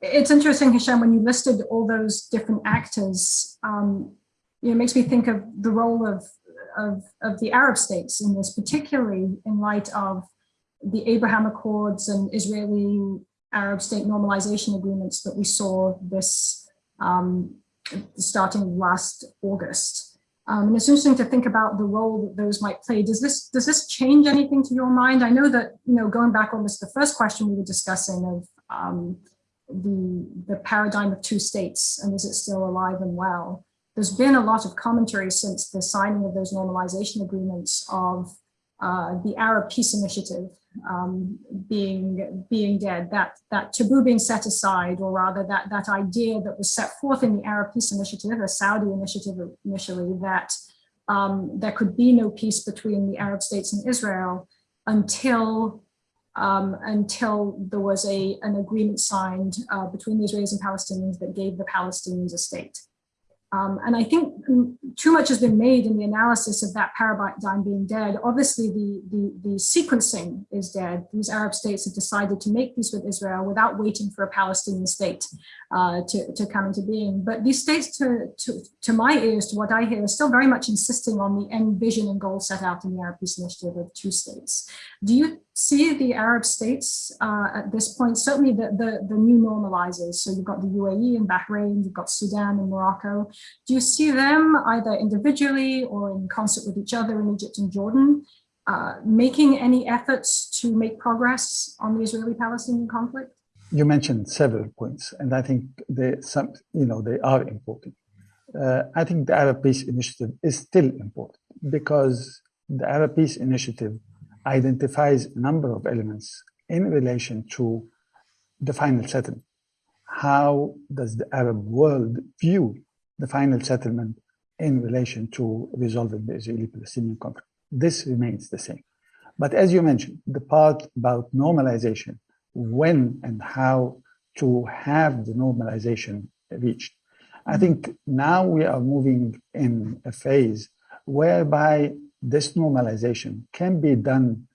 it's interesting, Hisham, when you listed all those different actors, um, you know, it makes me think of the role of, of, of the Arab states in this, particularly in light of the Abraham Accords and Israeli Arab state normalization agreements that we saw this um, starting last August. Um, and it's interesting to think about the role that those might play. Does this does this change anything to your mind? I know that you know going back almost the first question we were discussing of um, the, the paradigm of two states and is it still alive and well? There's been a lot of commentary since the signing of those normalization agreements of uh, the Arab Peace Initiative um, being being dead, that that taboo being set aside, or rather that that idea that was set forth in the Arab Peace Initiative, a Saudi initiative initially, that um, there could be no peace between the Arab states and Israel until um, until there was a, an agreement signed uh, between the Israelis and Palestinians that gave the Palestinians a state. Um, and I think too much has been made in the analysis of that paradigm being dead. Obviously, the, the, the, sequencing is dead. These Arab states have decided to make peace with Israel without waiting for a Palestinian state uh, to, to come into being. But these states, to, to, to my ears, to what I hear, are still very much insisting on the end vision and goal set out in the Arab Peace Initiative of two states. Do you see the Arab states uh, at this point, certainly the, the, the new normalizers. So you've got the UAE and Bahrain, you've got Sudan and Morocco. Do you see them either individually or in concert with each other in Egypt and Jordan, uh, making any efforts to make progress on the Israeli-Palestinian conflict? You mentioned several points, and I think they, some, you know, they are important. Uh, I think the Arab Peace Initiative is still important because the Arab Peace Initiative identifies a number of elements in relation to the final settlement. How does the Arab world view the final settlement in relation to resolving the Israeli-Palestinian conflict? This remains the same. But as you mentioned, the part about normalization, when and how to have the normalization reached. I think now we are moving in a phase whereby this normalization can be done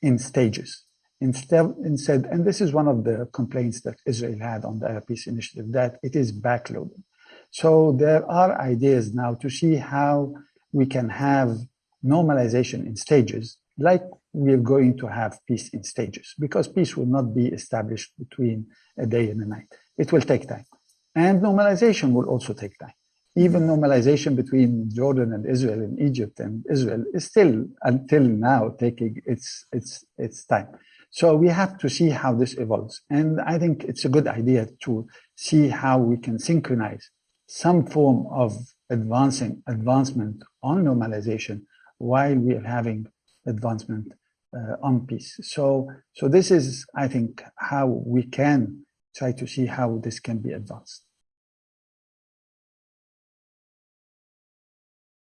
in stages. Instead, instead, and this is one of the complaints that Israel had on the Peace Initiative, that it is backloaded. So there are ideas now to see how we can have normalization in stages, like we're going to have peace in stages, because peace will not be established between a day and a night. It will take time. And normalization will also take time even normalization between Jordan and Israel and Egypt and Israel is still until now taking its its its time. So we have to see how this evolves. And I think it's a good idea to see how we can synchronize some form of advancing advancement on normalization while we are having advancement uh, on peace. So, so this is, I think, how we can try to see how this can be advanced.